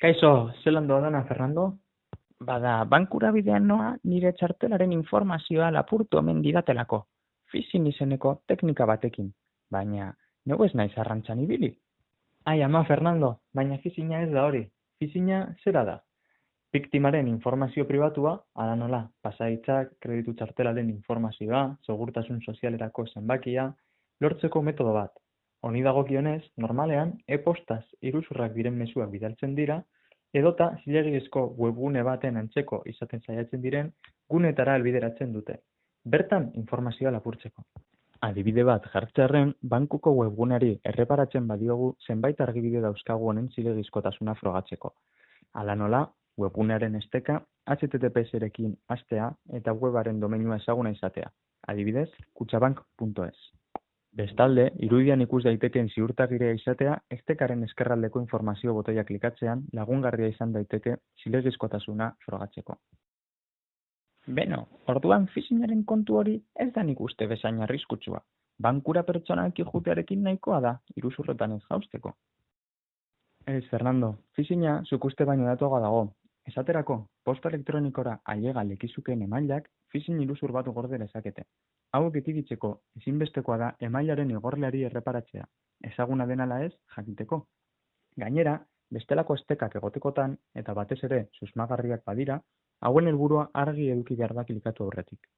Kaixo, zelan doa Fernando? Bada, bankura bidean noa nire txartelaren informazioa lapurtu omen didatelako. Fizin izeneko teknika batekin, baina nego ez naiz arrantzan ibili. Ai, ama Fernando, baina fizina ez da hori. Fizina zera da. Biktimaren informazio pribatua, ala nola, pasaitzak, kreditu txartelaren informazioa, segurtasun sozialerako zenbakia, lortzeko metodo bat. Honi dagokionez, normalean, e-postaz iruzurrak diren mezuak bidaltzen dira, edota zilegizko webgune baten antzeko izaten saiatzen diren gunetara albideratzen dute. Bertan informazioa lapurtzeko. Adibide bat jartzearen, bankuko webguneari erreparatzen badiogu zenbait argibide dauzkagu honen zilegizkotasuna frogatzeko. Hala nola, webgunearen esteka HTTPS-erekin astea eta webaren domeinua ezaguna izatea. Adibidez, kutsabank.es. Bestalde, irudian ikus daitekeen ziurtagirea izatea, estekaren eskerraldeko informazio botoia klikatzean lagungarria izan daiteke zilegizkotasuna frogatzeko. Beno, orduan fizinaren kontu hori ez da nik uste bezain arriskutsua. Bankura pertsonak jutearekin nahikoa da, iruzurretan ez jausteko. Ez, Fernando, fizina zuk uste baino datuago dago. Esaterako, posta elektronikora ailega lekizukeen emailak fizin iruzur bat gorde lezakete. Hauek ekiditzeko ezinbestekoa da emailaren igorleari erreparatzea, ezaguna denala ez jakiteko. Gainera, bestelako estekak egotekotan eta batez ere susmagarriak badira, hauen helburua argi eduki behar da klikatu aurretik.